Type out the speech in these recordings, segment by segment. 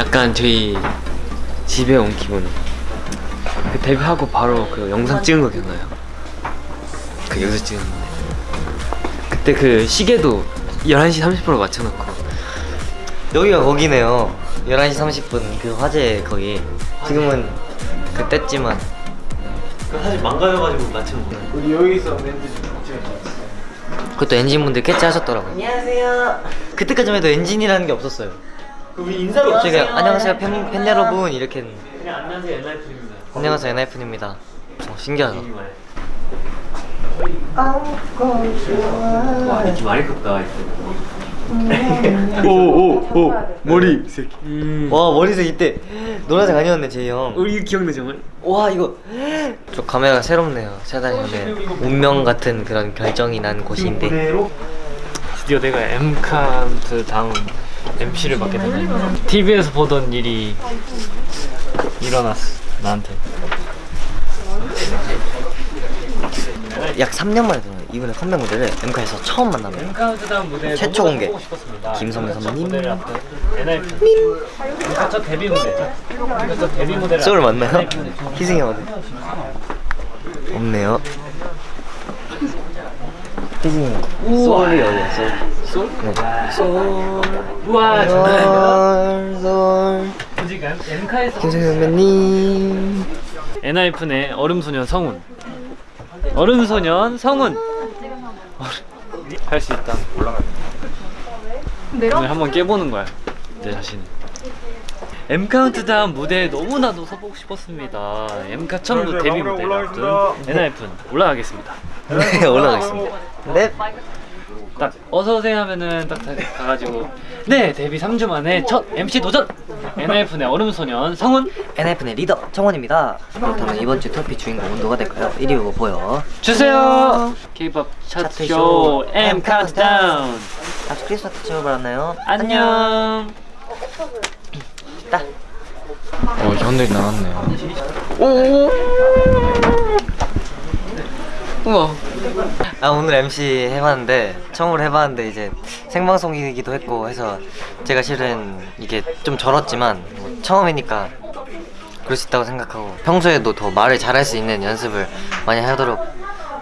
약간 저희 집에 온 기분. 그 데뷔하고 바로 그 영상 찍은 거 기억나요? 그 여기서 찍었는데 그때 그 시계도 11시 30분으로 맞춰놓고. 여기가 거기네요. 11시 30분. 그 화재 거기. 지금은 그때지만. 사실 망가져가지고 맞춰놓은 거예요. 우리 여기서 그것도 엔진분들 캐치하셨더라고요. 안녕하세요. 그때까지만 해도 엔진이라는 게 없었어요 우리 인사로 갑자기 안녕하세요. 팬, 팬 여러분 이렇게. 그냥 안녕하세요. 엔하이픈입니다. 안녕하세요. 엔하이픈입니다. 어, 신기하다. 와 이렇게 많이 컸다 오오오 머리 새끼. 음. 와 머리색 이때 노란색 아니었네 제이 형. 우리 기억나 정말? 와 이거. 저 카메라가 새롭네요. 세달 전에 운명 같은 그런 결정이 난 곳인데. 드디어 내가 M카운트 다음 MC를 맡게 됐네 TV에서 보던 일이 일어났어 나한테 약 3년 만에 들어요 이번에 컴백 무대를 엠카에서 처음 무대 최초 공개. 김성현 선배님. 무대를 앞둔 NIP M카 첫 데뷔 무대 M카 첫 데뷔 무대를 소울 맞나요? 희승이 어디? 없네요 희승이 소울이 어디야 소울? 소울? 네. 소울 우와 장난 김승희 선배님. 엔하이픈의 얼음소년 성운. 얼음소년 성운. 할수 있다. 오늘 한번 깨보는 거야 내 자신 엠카운트다운 무대에 너무나도 서보고 싶었습니다. 엠카 첫 무- 데뷔 앞둔 엔하이픈. 올라가겠습니다. 네 올라가겠습니다. 네 딱 어서오세요 하면은 딱 가- 가가지고. 네 데뷔 3주 만에 첫 MC 도전! 엔하이픈의 얼음소년 성훈 엔하이픈의 리더 정원입니다. 그렇다면 이번 주 트로피 주인공은 누가 될까요? 1위 후보 보여. 주세요! K-pop 차트쇼 차트쇼 엠카운트다운 다시 크리스마스 채워봤나요? 안녕. 딱. 어 현들이 나왔네요 우와. 아 오늘 MC 해봤는데 처음으로 해봤는데 이제 생방송이기도 했고 해서 제가 실은 이게 좀 절었지만 뭐 처음이니까 그럴 수 있다고 생각하고 평소에도 더 말을 잘할 수 있는 연습을 많이 하도록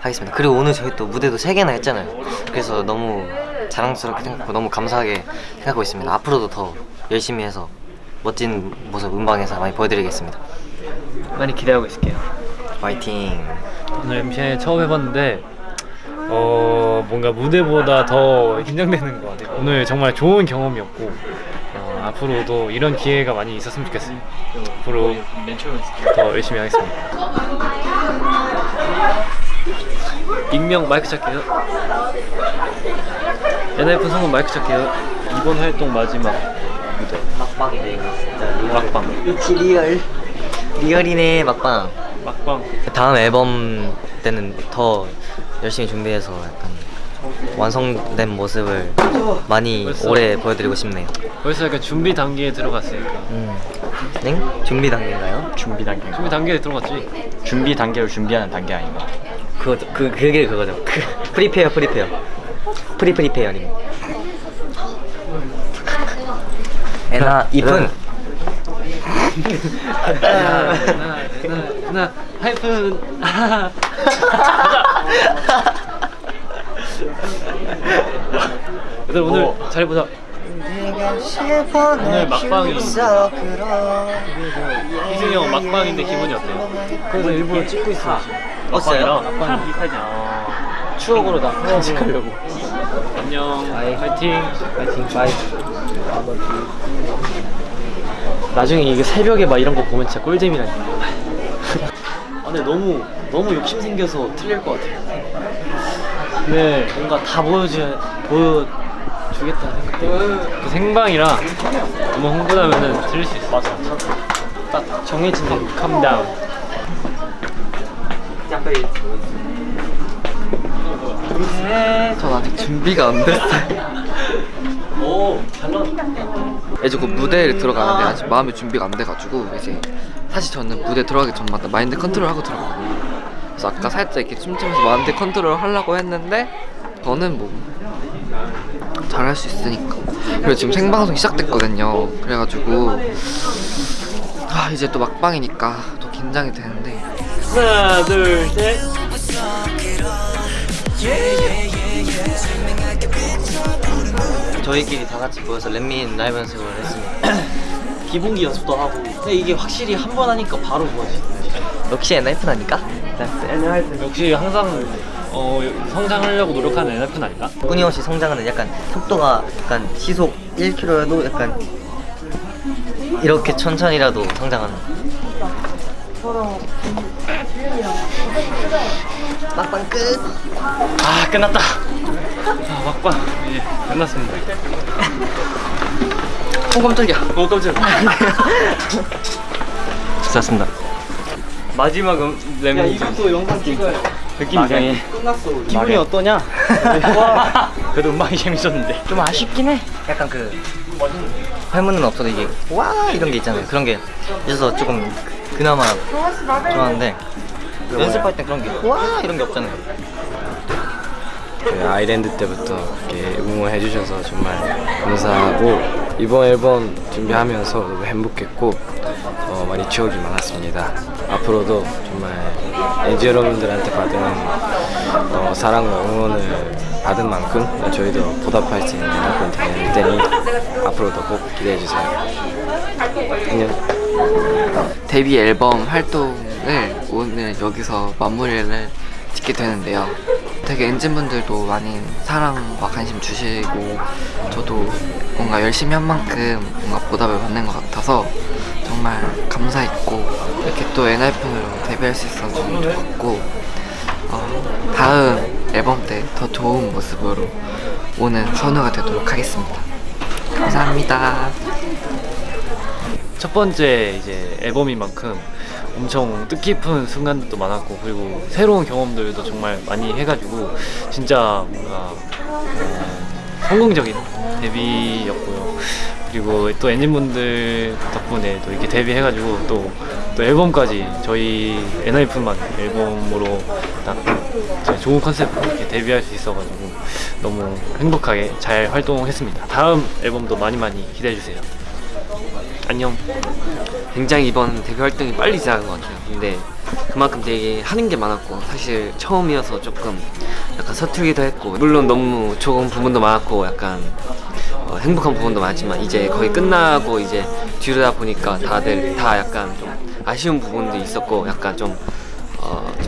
하겠습니다. 그리고 오늘 저희 또 무대도 3개나 했잖아요. 그래서 너무 자랑스럽게 생각하고 너무 감사하게 생각하고 있습니다. 앞으로도 더 열심히 해서 멋진 모습 음방에서 많이 보여드리겠습니다. 많이 기대하고 있을게요 화이팅. 오늘 MC 처음 해봤는데 어 뭔가 무대보다 더 긴장되는 것 같아요. 오늘 정말 좋은 경험이었고 어, 앞으로도 이런 기회가 많이 있었으면 좋겠어요. 앞으로 더 열심히 하겠습니다. 익명 마이크 찰게요. 엔하이픈 성훈 마이크 찰게요. 이번 활동 마지막 무대. 막방이네 막방. 역시 real real이네 막방 막방 다음 앨범 때는 더 열심히 준비해서 약간 완성된 모습을 많이 벌써? 오래 보여드리고 싶네요 벌써 약간 준비 단계에 들어갔으니까 음. 네? 준비 단계인가요? 준비 단계. 준비 단계에 들어갔지 준비 단계를 준비하는 단계 아닌가? 그거 그 그게 그거죠 그, 프리페어 프리페어 프리프리페어님 에나 이쁜 하 나 하이픈 아. 얘들 오늘 잘 보자. 오늘 막방이 희승이 형 막방인데 기분이 어때요? 그래서 일부러 찍고 있어. 어때요? 막방 비슷하지. 추억으로 나 간직하려고. 안녕. 파이팅. 파이팅. 파이. 나중에 이게 새벽에 막 이런 거 보면 진짜 꿀잼이라니까 아 근데 너무 너무 욕심 생겨서 틀릴 것 같아요. 네. 뭔가 다 보여줘 보여주겠다 생각 그 생방이라 너무 흥분하면은 틀릴 수 있어 맞아. 딱 정해진 대로 calm down 전 아직 준비가 안 됐어요. 오 잘 나왔다 이제 곧 무대에 들어가는데 아직 마음의 준비가 안 돼가지고 이제 사실 저는 무대 들어가기 전마다 마인드 컨트롤 하고 들어가거든요. 그래서 아까 살짝 이렇게 춤추면서 마인드 컨트롤 하려고 했는데 저는 뭐 잘할 수 있으니까. 그리고 지금 생방송 시작됐거든요. 그래가지고 아 이제 또 막방이니까 더 긴장이 되는데. 하나 둘셋 저희끼리 다 같이 모여서 Let Me In 라이브 연습을 했습니다. 기본기 연습도 하고 근데 이게 확실히 한 번 하니까 바로 좋아지 역시 NF라니까? 역시 항상 어, 성장하려고 노력하는 NF는 아닌가? 끊임없이 성장하는 약간 속도가 약간 시속 1km여도 약간 이렇게 천천히라도 성장하는 막방 끝! 아 끝났다. 아, 막방 이제 끝났습니다. 어 깜짝이야. 어 깜짝이야. 좋습니다. 마지막 음, 야랩 이것도 영상 찍어야 느낌 이상해. 끝났어 기분이 막해. 어떠냐? 그래도 음악이 재밌었는데. 좀 아쉽긴 해 약간 그 할문은 없어도 이게 와 이런 게 있잖아요 그런 게 있어서 조금 그나마 좋았는데 연습할 때 그런 게 와 이런 게 없잖아요 그 아이랜드 때부터 이렇게 응원해 주셔서 정말 감사하고 이번 앨범 준비하면서 너무 행복했고 어, 많이 추억이 많았습니다. 앞으로도 정말 엔지 여러분들한테 받은 어, 사랑과 응원을 받은 만큼 저희도 보답할 수 있는 앨범이 될 테니 앞으로도 꼭 기대해 주세요. 안녕. 데뷔 앨범 활동을 오늘 여기서 마무리를 짓게 되는데요. 되게 엔진분들도 많이 사랑과 관심 주시고 저도 뭔가 열심히 한 만큼 뭔가 보답을 받는 것 같아서 정말 감사했고 이렇게 또 엔하이픈으로 데뷔할 수 있어서 너무 좋았고 어, 다음 앨범 때 더 좋은 모습으로 오는 선우가 되도록 하겠습니다. 감사합니다. 첫 번째 이제 앨범인 만큼 엄청 뜻깊은 순간들도 많았고 그리고 새로운 경험들도 정말 많이 해가지고 진짜 뭔가 어, 성공적인 데뷔였고요. 그리고 또 엔진분들 덕분에 또 이렇게 데뷔해가지고 또, 또 앨범까지 저희 엔하이픈만 앨범으로 딱 좋은 컨셉으로 이렇게 데뷔할 수 있어가지고 너무 행복하게 잘 활동했습니다. 다음 앨범도 많이 많이 기대해주세요. 안녕. 굉장히 이번 데뷔 활동이 빨리 시작한 것 같아요. 근데 그만큼 되게 하는 게 많았고 사실 처음이어서 조금 약간 서툴기도 했고 물론 너무 좋은 부분도 많았고 약간 어, 행복한 부분도 많지만 이제 거의 끝나고 이제 뒤로다 보니까 다들 다 약간 좀 아쉬운 부분도 있었고 약간 좀 어, 좀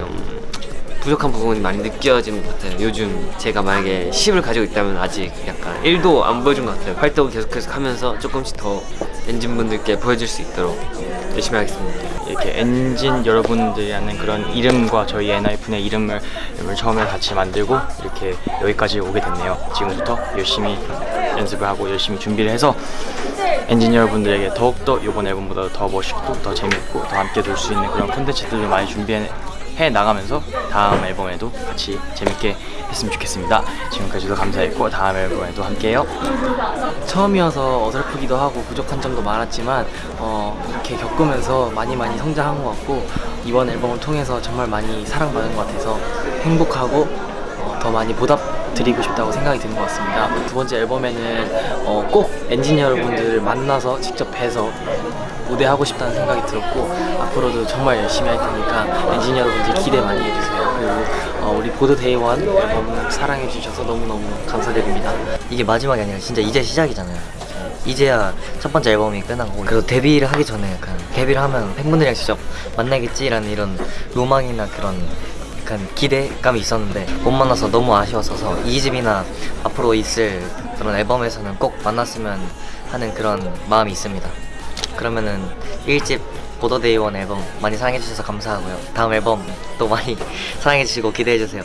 부족한 부분이 많이 느껴지는 것 같아요. 요즘 제가 만약에 10을 가지고 있다면 아직 약간 1도 안 보여준 것 같아요. 활동을 계속해서 하면서 조금씩 더 엔진분들께 보여줄 수 있도록 열심히 하겠습니다. 이렇게 엔진 여러분들이라는 그런 이름과 저희 엔하이픈의 이름을, 이름을 처음에 같이 만들고 이렇게 여기까지 오게 됐네요. 지금부터 열심히 연습을 하고 열심히 준비를 해서 엔진 여러분들에게 더욱더 이번 앨범보다 더 멋있고 더 재밌고 더 함께 놀 수 있는 그런 콘텐츠들을 많이 준비해 해 나가면서 다음 앨범에도 같이 재밌게 했으면 좋겠습니다. 지금까지도 감사했고 다음 앨범에도 함께해요. 처음이어서 어설프기도 하고 부족한 점도 많았지만 어, 이렇게 겪으면서 많이 많이 성장한 것 같고 이번 앨범을 통해서 정말 많이 사랑받은 것 같아서 행복하고 어, 더 많이 보답 드리고 싶다고 생각이 드는 것 같습니다. 두 번째 앨범에는 어, 꼭 엔진 여러분들을 만나서 직접 뵈서 무대하고 싶다는 생각이 들었고 앞으로도 정말 열심히 할 테니까 엔진 여러분들 기대 많이 해주세요. 그리고 어, 우리 Border: Day One 앨범 사랑해 주셔서 너무너무 감사드립니다. 이게 마지막이 아니라 진짜 이제 시작이잖아요. 이제야 첫 번째 앨범이 끝나고 그래도 데뷔를 하기 전에 약간 데뷔를 하면 팬분들이랑 직접 만나겠지라는 이런 로망이나 그런 약간 기대감이 있었는데 못 만나서 너무 아쉬웠어서 이 집이나 앞으로 있을 그런 앨범에서는 꼭 만났으면 하는 그런 마음이 있습니다. 그러면은 1집 보더데이원 앨범 많이 사랑해주셔서 감사하고요. 다음 앨범 또 많이 사랑해주시고 기대해주세요.